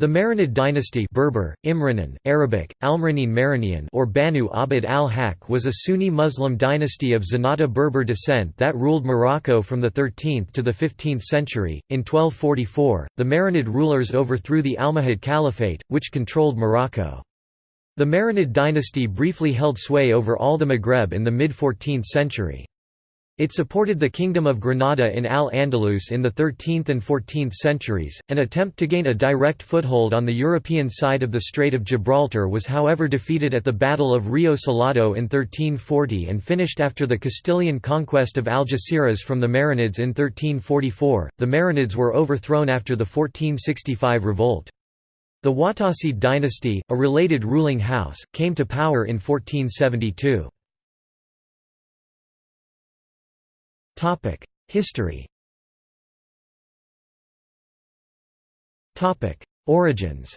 The Marinid dynasty Berber, Imranin, Arabic, Almranin Marinian or Banu Abd al-Haq was a Sunni Muslim dynasty of Zenata Berber descent that ruled Morocco from the 13th to the 15th century. In 1244, the Marinid rulers overthrew the Almohad Caliphate, which controlled Morocco. The Marinid dynasty briefly held sway over all the Maghreb in the mid-14th century. It supported the Kingdom of Granada in Al-Andalus in the 13th and 14th centuries. An attempt to gain a direct foothold on the European side of the Strait of Gibraltar was however defeated at the Battle of Rio Salado in 1340 and finished after the Castilian conquest of Algeciras from the Marinids in 1344. The Marinids were overthrown after the 1465 revolt. The Watasid dynasty, a related ruling house, came to power in 1472. History Origins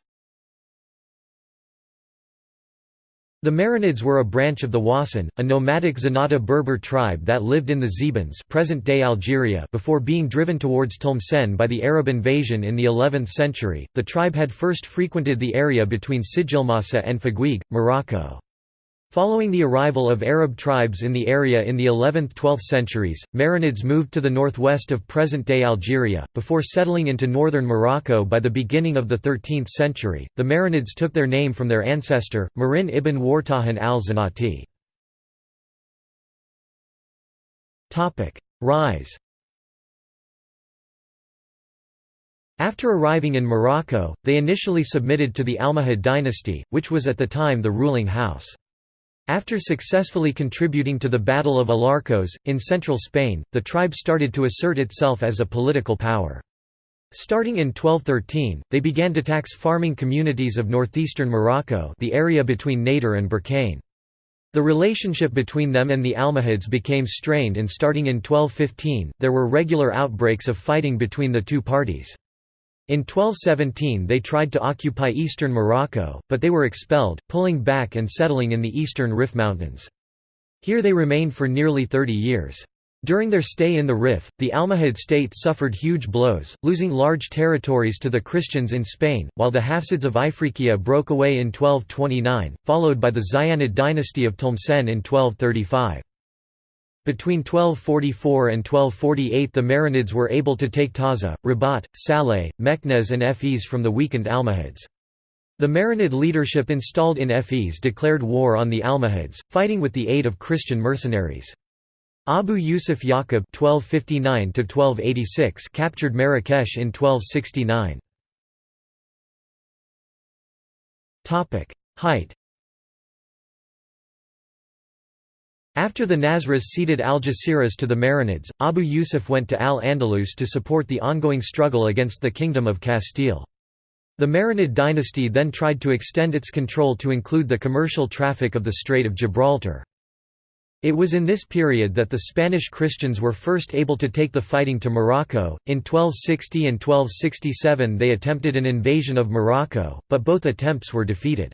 The Marinids were a branch of the Wasan, a nomadic Zenata Berber tribe that lived in the Zebans present-day Algeria before being driven towards Tlemcen by the Arab invasion in the 11th century. The tribe had first frequented the area between Sijilmassa and Figuig, Morocco. Following the arrival of Arab tribes in the area in the 11th–12th centuries, Marinids moved to the northwest of present-day Algeria, before settling into northern Morocco by the beginning of the 13th century. The Marinids took their name from their ancestor, Marin ibn Wartahan al-Zanati. Rise After arriving in Morocco, they initially submitted to the Almohad dynasty, which was at the time the ruling house. After successfully contributing to the Battle of Alarcos, in central Spain, the tribe started to assert itself as a political power. Starting in 1213, they began to tax farming communities of northeastern Morocco the area between Nador and Berkane. The relationship between them and the Almohads became strained and starting in 1215, there were regular outbreaks of fighting between the two parties. In 1217 they tried to occupy eastern Morocco, but they were expelled, pulling back and settling in the eastern Rif Mountains. Here they remained for nearly 30 years. During their stay in the Rif, the Almohad state suffered huge blows, losing large territories to the Christians in Spain, while the Hafsids of Ifriqiya broke away in 1229, followed by the Zayyanid dynasty of Tlemcen in 1235. Between 1244 and 1248 the Marinids were able to take Taza, Rabat, Salé, Meknes and Fez from the weakened Almohads. The Marinid leadership installed in Fez declared war on the Almohads, fighting with the aid of Christian mercenaries. Abu Yusuf Yaqub (1259–1286) captured Marrakesh in 1269. Topic: Height. After the Nasrids ceded Algeciras to the Marinids, Abu Yusuf went to Al-Andalus to support the ongoing struggle against the Kingdom of Castile. The Marinid dynasty then tried to extend its control to include the commercial traffic of the Strait of Gibraltar. It was in this period that the Spanish Christians were first able to take the fighting to Morocco. In 1260 and 1267 they attempted an invasion of Morocco, but both attempts were defeated.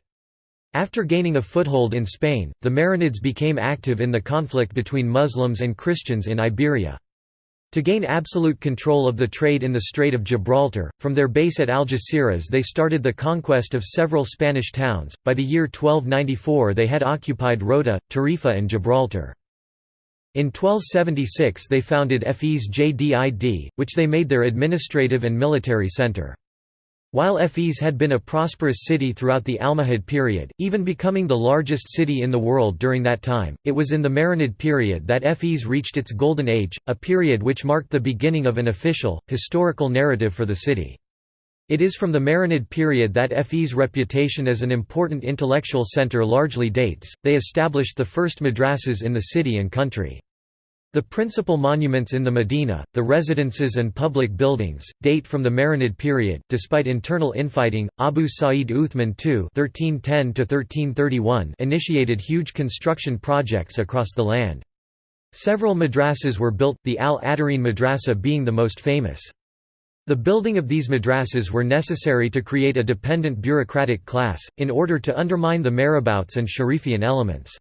After gaining a foothold in Spain, the Marinids became active in the conflict between Muslims and Christians in Iberia. To gain absolute control of the trade in the Strait of Gibraltar, from their base at Algeciras they started the conquest of several Spanish towns. By the year 1294 they had occupied Rota, Tarifa and Gibraltar. In 1276 they founded Fez Jdid, which they made their administrative and military centre. While Fez had been a prosperous city throughout the Almohad period, even becoming the largest city in the world during that time, it was in the Marinid period that Fez reached its golden age, a period which marked the beginning of an official, historical narrative for the city. It is from the Marinid period that Fez' reputation as an important intellectual center largely dates, they established the first madrasas in the city and country. The principal monuments in the Medina, the residences and public buildings, date from the Marinid period. Despite internal infighting, Abu Sa'id Uthman II (1310–1331) initiated huge construction projects across the land. Several madrasas were built, the Al-Attarine madrasa being the most famous. The building of these madrasas were necessary to create a dependent bureaucratic class, in order to undermine the marabouts and Sharifian elements.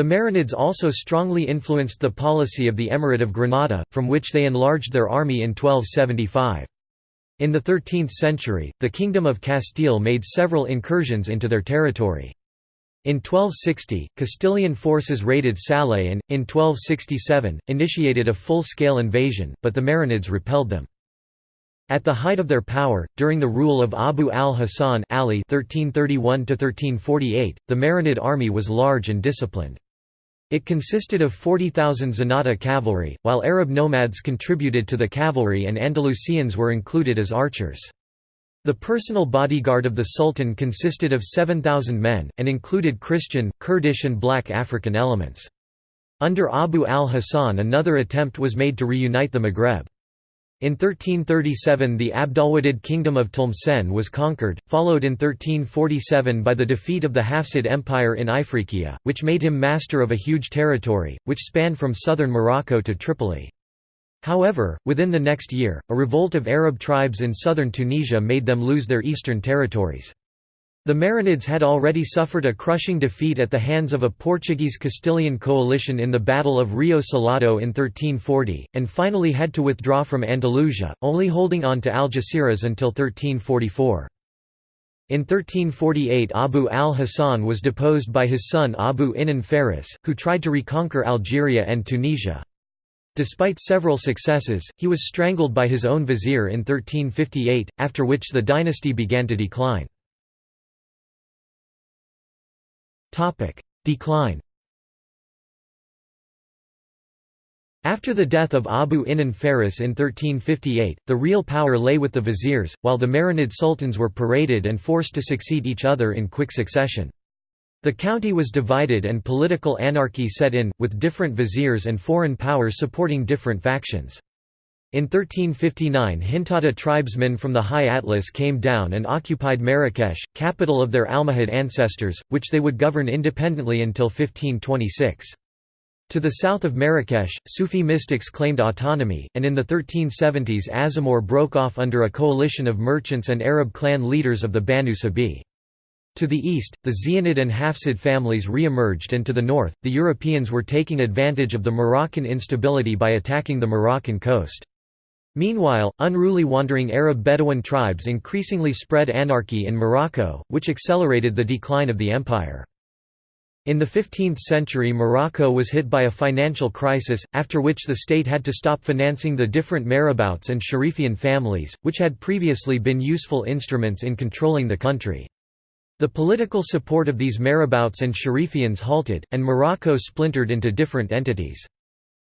The Marinids also strongly influenced the policy of the Emirate of Granada, from which they enlarged their army in 1275. In the 13th century, the Kingdom of Castile made several incursions into their territory. In 1260, Castilian forces raided Salé and, in 1267, initiated a full-scale invasion, but the Marinids repelled them. At the height of their power, during the rule of Abu al-Hasan Ali (1331–1348), the Marinid army was large and disciplined. It consisted of 40,000 Zenata cavalry, while Arab nomads contributed to the cavalry and Andalusians were included as archers. The personal bodyguard of the Sultan consisted of 7,000 men, and included Christian, Kurdish and black African elements. Under Abu al-Hasan another attempt was made to reunite the Maghreb. In 1337 the Abdalwadid kingdom of Tlemcen was conquered, followed in 1347 by the defeat of the Hafsid Empire in Ifriqiya, which made him master of a huge territory, which spanned from southern Morocco to Tripoli. However, within the next year, a revolt of Arab tribes in southern Tunisia made them lose their eastern territories. The Marinids had already suffered a crushing defeat at the hands of a Portuguese-Castilian coalition in the Battle of Rio Salado in 1340, and finally had to withdraw from Andalusia, only holding on to Algeciras until 1344. In 1348 Abu al-Hasan was deposed by his son Abu Inan Faris, who tried to reconquer Algeria and Tunisia. Despite several successes, he was strangled by his own vizier in 1358, after which the dynasty began to decline. Decline After the death of Abu Inan Faris in 1358, the real power lay with the viziers, while the Marinid sultans were paraded and forced to succeed each other in quick succession. The county was divided and political anarchy set in, with different viziers and foreign powers supporting different factions. In 1359 Hintata tribesmen from the High Atlas came down and occupied Marrakesh, capital of their Almohad ancestors, which they would govern independently until 1526. To the south of Marrakesh, Sufi mystics claimed autonomy, and in the 1370s Azamor broke off under a coalition of merchants and Arab clan leaders of the Banu Sabi. To the east, the Zianid and Hafsid families re-emerged and to the north, the Europeans were taking advantage of the Moroccan instability by attacking the Moroccan coast. Meanwhile, unruly wandering Arab Bedouin tribes increasingly spread anarchy in Morocco, which accelerated the decline of the empire. In the 15th century Morocco was hit by a financial crisis, after which the state had to stop financing the different marabouts and Sharifian families, which had previously been useful instruments in controlling the country. The political support of these marabouts and Sharifians halted, and Morocco splintered into different entities.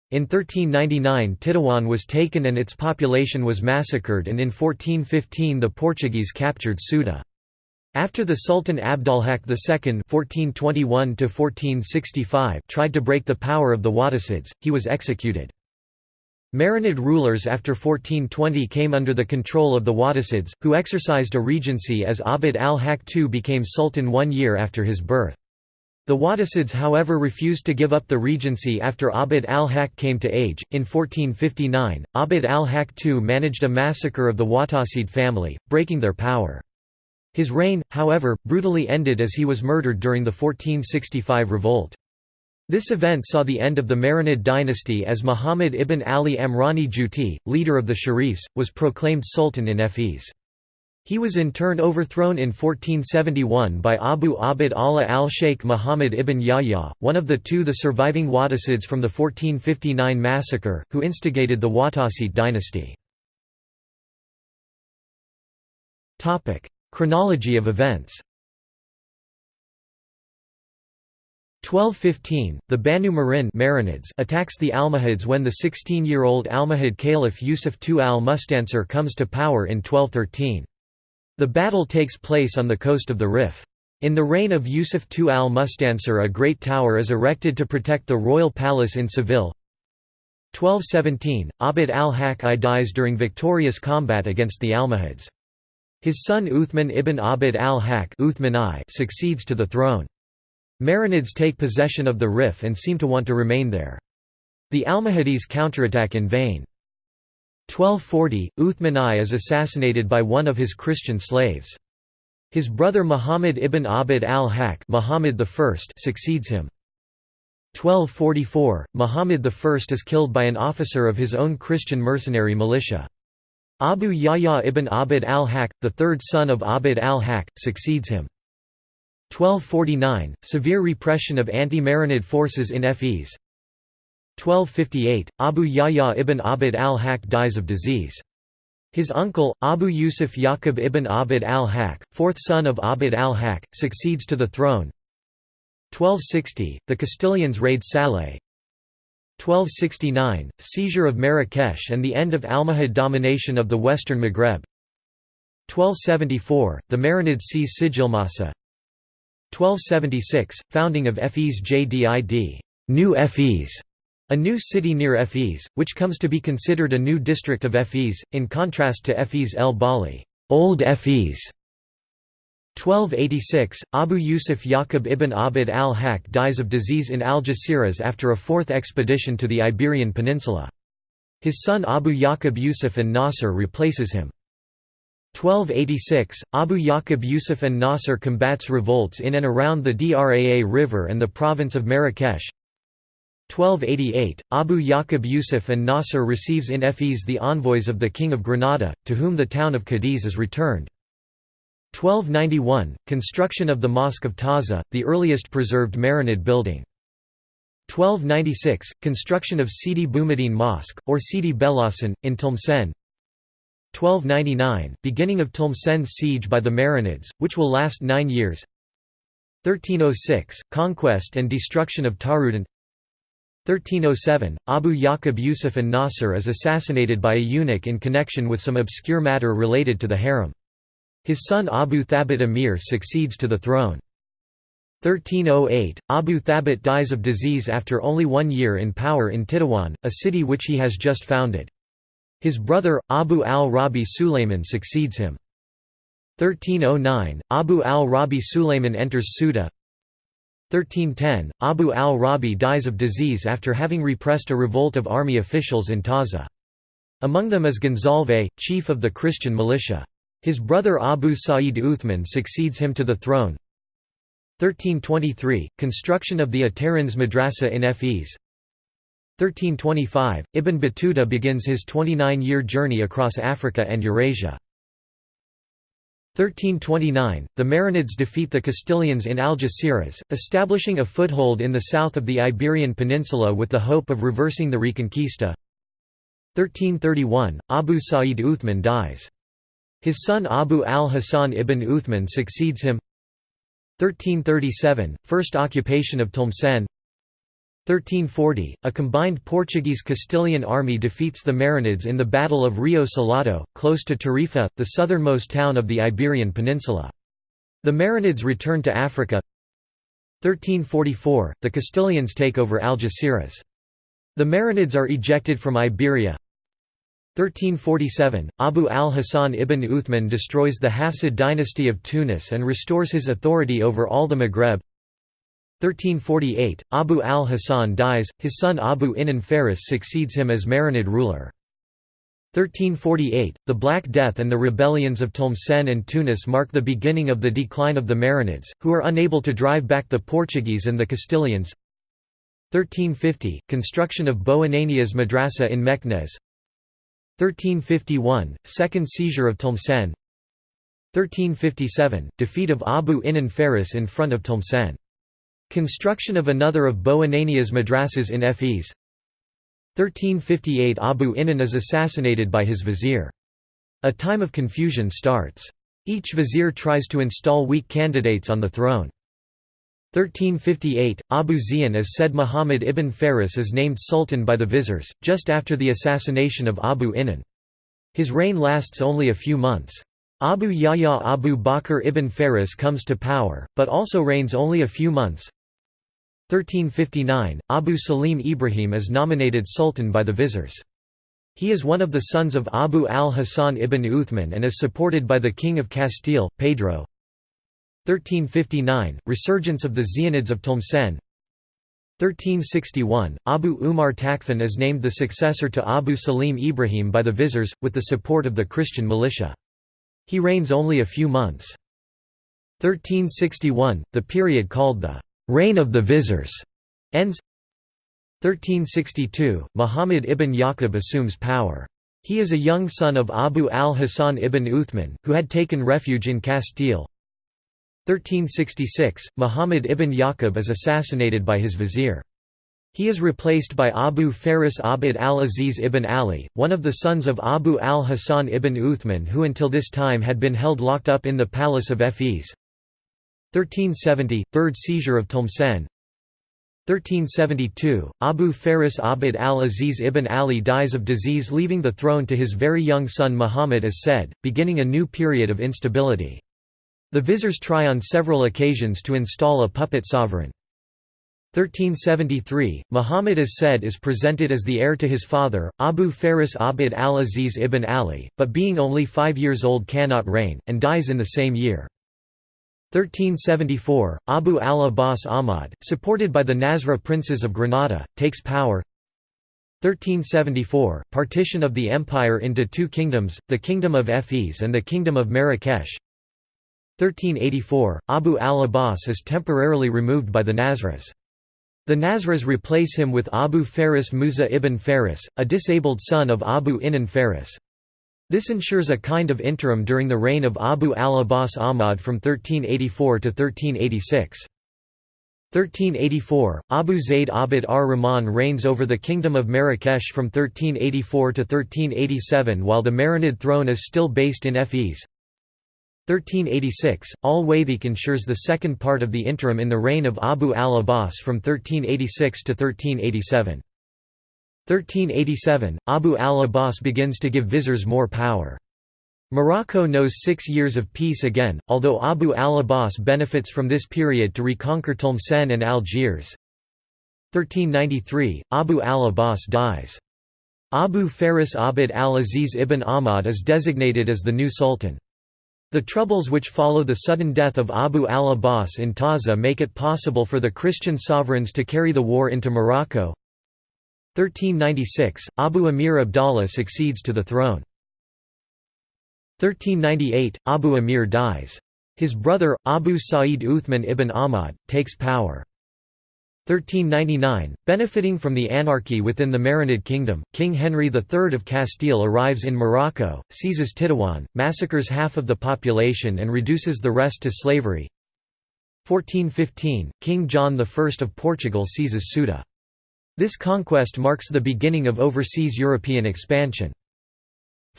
In 1399 Tétouan was taken and its population was massacred and in 1415 the Portuguese captured Ceuta. After the Sultan Abd al-Haq II (1421–1465) tried to break the power of the Wattasids, he was executed. Marinid rulers after 1420 came under the control of the Wattasids, who exercised a regency as Abd al-Haq II became sultan one year after his birth. The Wattasids however refused to give up the regency after Abd al-Haq came to age. In 1459, Abd al-Haq II managed a massacre of the Wattasid family, breaking their power. His reign, however, brutally ended as he was murdered during the 1465 revolt. This event saw the end of the Marinid dynasty as Muhammad ibn Ali Amrani Juti, leader of the Sharifs, was proclaimed sultan in Fez. He was in turn overthrown in 1471 by Abu Abd Allah al-Sheikh Muhammad ibn Yahya, one of the two the surviving Wattasids from the 1459 massacre, who instigated the Wattasid dynasty. Chronology of events 1215, the Banu Marin attacks the Almohads when the 16-year-old Almohad Caliph Yusuf II al-Mustansir comes to power in 1213. The battle takes place on the coast of the Rif. In the reign of Yusuf II al-Mustansir a great tower is erected to protect the royal palace in Seville. 1217, Abd al-Haq I dies during victorious combat against the Almohads. His son Uthman ibn Abd al-Haq succeeds to the throne. Marinids take possession of the Rif and seem to want to remain there. The Almohades counterattack in vain. 1240, Uthman I is assassinated by one of his Christian slaves. His brother Muhammad ibn Abd al-Haq Muhammad I succeeds him. 1244, Muhammad I is killed by an officer of his own Christian mercenary militia. Abu Yahya ibn Abd al-Haq, the third son of Abd al-Haq, succeeds him. 1249 – Severe repression of anti-Marinid forces in Fez 1258 – Abu Yahya ibn Abd al-Haq dies of disease. His uncle, Abu Yusuf Yaqub ibn Abd al-Haq, fourth son of Abd al-Haq, succeeds to the throne. 1260 – The Castilians raid Salé 1269 – Seizure of Marrakesh and the end of Almohad domination of the western Maghreb. 1274 – The Marinids seize Sijilmassa 1276 – Founding of Fes Jdid New Fes, a new city near Fes, which comes to be considered a new district of Fes, in contrast to Fes el Bali Old Fes. 1286 – Abu Yusuf Yaqub ibn Abd al-Haq dies of disease in Algeciras after a fourth expedition to the Iberian Peninsula. His son Abu Yaqub Yusuf and Nasr replaces him. 1286 – Abu Yaqub Yusuf and Nasr combats revolts in and around the Draa River and the province of Marrakesh 1288 – Abu Yaqub Yusuf and Nasr receives in Fes the envoys of the King of Granada, to whom the town of Cadiz is returned. 1291 – Construction of the Mosque of Taza, the earliest preserved Marinid building. 1296 – Construction of Sidi Boumediene Mosque, or Sidi Belhassan, in Tlemcen 1299 – Beginning of Tlemcen's siege by the Marinids, which will last nine years 1306 – Conquest and destruction of Taroudannt 1307 – Abu Yaqub Yusuf and Nasr is assassinated by a eunuch in connection with some obscure matter related to the harem. His son Abu Thabit Amir succeeds to the throne. 1308 – Abu Thabit dies of disease after only one year in power in Tétouan, a city which he has just founded. His brother, Abu al-Rabi Sulayman succeeds him. 1309 – Abu al-Rabi Sulayman enters Ceuta 1310 – Abu al-Rabi dies of disease after having repressed a revolt of army officials in Taza. Among them is Gonzalve, chief of the Christian militia. His brother Abu Sa'id Uthman succeeds him to the throne. 1323 – Construction of the Atarans Madrasa in Fes 1325 – Ibn Battuta begins his 29-year journey across Africa and Eurasia. 1329 – The Marinids defeat the Castilians in Algeciras, establishing a foothold in the south of the Iberian Peninsula with the hope of reversing the Reconquista. 1331 – Abu Sa'id Uthman dies. His son Abu al-Hasan ibn Uthman succeeds him. 1337 – First occupation of Tlemcen 1340, a combined Portuguese-Castilian army defeats the Marinids in the Battle of Rio Salado, close to Tarifa, the southernmost town of the Iberian Peninsula. The Marinids return to Africa 1344, the Castilians take over Algeciras. The Marinids are ejected from Iberia 1347, Abu al-Hasan ibn Uthman destroys the Hafsid dynasty of Tunis and restores his authority over all the Maghreb 1348, Abu al-Hasan dies, his son Abu Inan Faris succeeds him as Marinid ruler. 1348, the Black Death and the rebellions of Tlemcen and Tunis mark the beginning of the decline of the Marinids, who are unable to drive back the Portuguese and the Castilians. 1350, construction of Bou Inania's madrasa in Meknes 1351, second seizure of Tlemcen 1357, defeat of Abu Inan Faris in front of Tlemcen Construction of another of Bou Inania's madrasas in Fes 1358 Abu Inan is assassinated by his vizier. A time of confusion starts. Each vizier tries to install weak candidates on the throne. 1358, Abu Ziyan as said Muhammad ibn Faris is named sultan by the viziers, just after the assassination of Abu Inan. His reign lasts only a few months. Abu Yahya Abu Bakr ibn Faris comes to power, but also reigns only a few months. 1359, Abu Salim Ibrahim is nominated sultan by the viziers. He is one of the sons of Abu al-Hasan ibn Uthman and is supported by the King of Castile, Pedro. 1359, resurgence of the Zianids of Tlemcen 1361, Abu Umar Tashfin is named the successor to Abu Salim Ibrahim by the viziers, with the support of the Christian militia. He reigns only a few months. 1361, the period called the reign of the viziers ends 1362 Muhammad ibn Yaqub assumes power He is a young son of Abu al-Hasan ibn Uthman, who had taken refuge in Castile. 1366, Muhammad ibn Yaqub is assassinated by his vizier. He is replaced by Abu Faris Abd al-Aziz ibn Ali, one of the sons of Abu al-Hasan ibn Uthman who until this time had been held locked up in the palace of Fez. 1370 – Third seizure of Tlemcen 1372 – Abu Faris Abd al-Aziz ibn Ali dies of disease leaving the throne to his very young son Muhammad as said, beginning a new period of instability. The viziers try on several occasions to install a puppet sovereign. 1373, Muhammad as said is presented as the heir to his father, Abu Faris Abd al-Aziz ibn Ali, but being only five years old cannot reign, and dies in the same year. 1374, Abu al-Abbas Ahmad, supported by the Nasra princes of Granada, takes power 1374, partition of the empire into two kingdoms, the Kingdom of Fez and the Kingdom of Marrakesh 1384, Abu al-Abbas is temporarily removed by the Nasras. The Nasras replace him with Abu Faris Musa ibn Faris, a disabled son of Abu Inan Faris. This ensures a kind of interim during the reign of Abu al-Abbas Ahmad from 1384 to 1386. 1384, Abu Zayd Abd ar-Rahman reigns over the Kingdom of Marrakesh from 1384 to 1387 while the Marinid throne is still based in Fez. 1386, al-Wathiq ensures the second part of the interim in the reign of Abu al-Abbas from 1386 to 1387. 1387, Abu al-Abbas begins to give viziers more power. Morocco knows six years of peace again, although Abu al-Abbas benefits from this period to reconquer Tlemcen and Algiers. 1393, Abu al-Abbas dies. Abu Faris Abd al-Aziz ibn Ahmad is designated as the new sultan. The troubles which follow the sudden death of Abu al-Abbas in Taza make it possible for the Christian sovereigns to carry the war into Morocco. 1396, Abu Amir Abdallah succeeds to the throne. 1398, Abu Amir dies. His brother, Abu Sa'id Uthman ibn Ahmad, takes power. 1399, benefiting from the anarchy within the Marinid kingdom, King Henry III of Castile arrives in Morocco, seizes Tétouan, massacres half of the population and reduces the rest to slavery. 1415, King John I of Portugal seizes Ceuta. This conquest marks the beginning of overseas European expansion.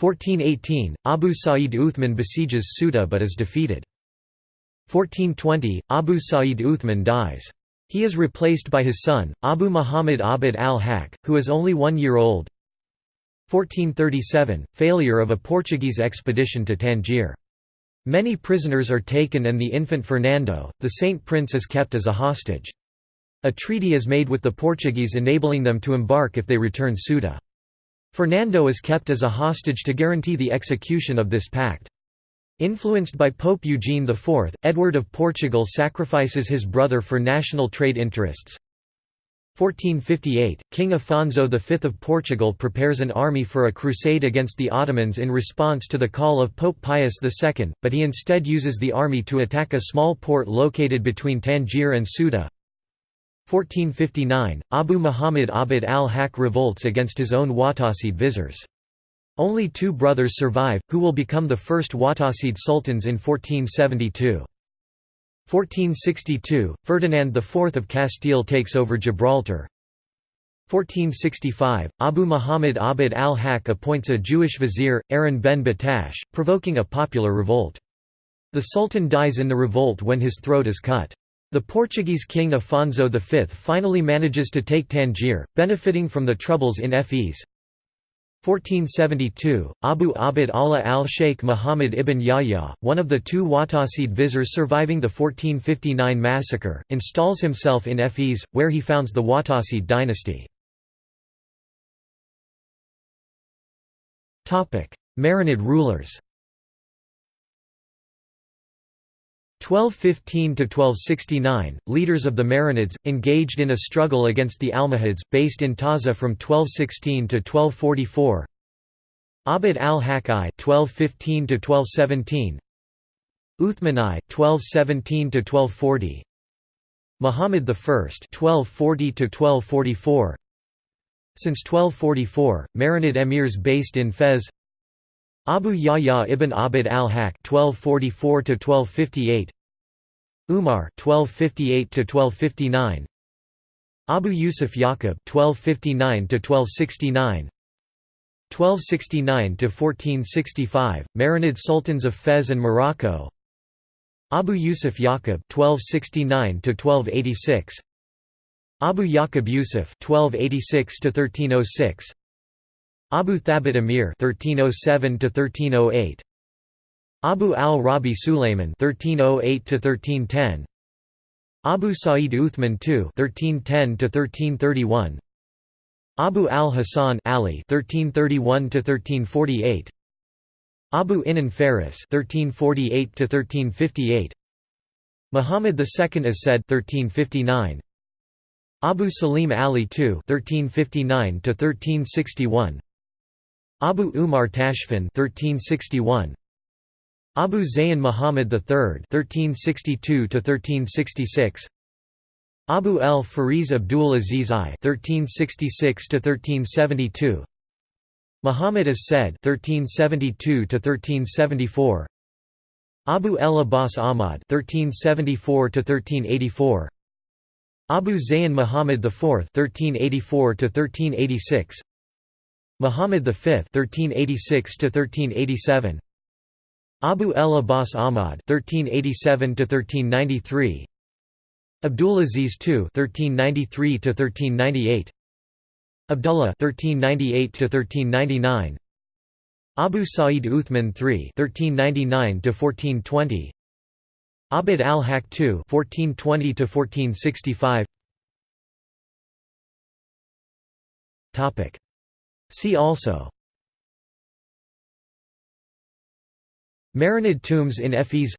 1418, Abu Sa'id Uthman besieges Ceuta but is defeated. 1420, Abu Sa'id Uthman dies. He is replaced by his son, Abu Muhammad Abd al-Haq, who is only one year old. 1437 – Failure of a Portuguese expedition to Tangier. Many prisoners are taken and the infant Fernando, the saint prince is kept as a hostage. A treaty is made with the Portuguese enabling them to embark if they return Ceuta. Fernando is kept as a hostage to guarantee the execution of this pact. Influenced by Pope Eugene IV, Edward of Portugal sacrifices his brother for national trade interests. 1458, King Afonso V of Portugal prepares an army for a crusade against the Ottomans in response to the call of Pope Pius II, but he instead uses the army to attack a small port located between Tangier and Ceuta. 1459, Abu Muhammad Abd al-Haq revolts against his own Watasid viziers. Only two brothers survive, who will become the first Watasid sultans in 1472. 1462, Ferdinand IV of Castile takes over Gibraltar. 1465, Abu Muhammad Abd al-Haq appoints a Jewish vizier, Aaron ben Battash, provoking a popular revolt. The sultan dies in the revolt when his throat is cut. The Portuguese king Afonso V finally manages to take Tangier, benefiting from the troubles in Fez. 1472, Abu Abd Allah al-Sheikh Muhammad ibn Yahya, one of the two Watasid viziers surviving the 1459 massacre, installs himself in Fez, where he founds the Watasid dynasty. Marinid rulers 1215–1269, leaders of the Marinids, engaged in a struggle against the Almohads, based in Taza from 1216 to 1244 Abd al-Haq I 1215–1217 Uthman I 1217–1240 Muhammad I 1240–1244 Since 1244, Marinid emirs based in Fez Abu Yahya ibn Abd al-Haq (1244–1258), Umar (1258–1259), Abu Yusuf Yaqub (1259–1269), 1269–1465, Marinid sultans of Fez and Morocco. Abu Yusuf Yaqub (1269–1286), Abu Yaqub Yusuf (1286–1306). Abu Thabit Amir (1307–1308), Abu al-Rabi Sulayman (1308–1310), Abu Sa'id Uthman II (1310–1331), Abu al-Hasan Ali (1331–1348), Abu Inan Faris (1348–1358), Muhammad II as said 1359. Abu Salim Ali II (1359–1361), Abu Umar Tashfin 1361 Abu Zayn Muhammad III 1362 1366 Abu el Fariz Abdul Aziz I 1366 1372 Muhammad as said 1372 1374 Abu el Abbas Ahmad 1374 1384 Abu Zayn Muhammad IV 1384 1386 Muhammad V (1386–1387), Abu el Abbas Ahmad (1387–1393), Abdulaziz II (1393–1398), Abdullah (1398–1399), Abu Sa'id Uthman III (1399–1420), Abd al-Haq II (1420–1465). Topic. See also. Marinid tombs in Fez.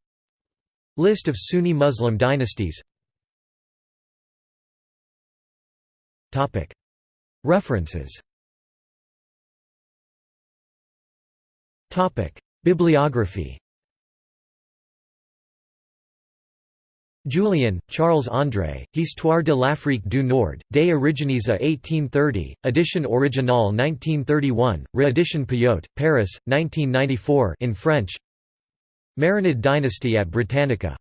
List of Sunni Muslim dynasties. Topic. References. Topic. Bibliography Julien, Charles-André, Histoire de l'Afrique du Nord, des origines à 1830, édition originale 1931, réédition Payot, Paris, 1994 in French. Marinid dynasty at Britannica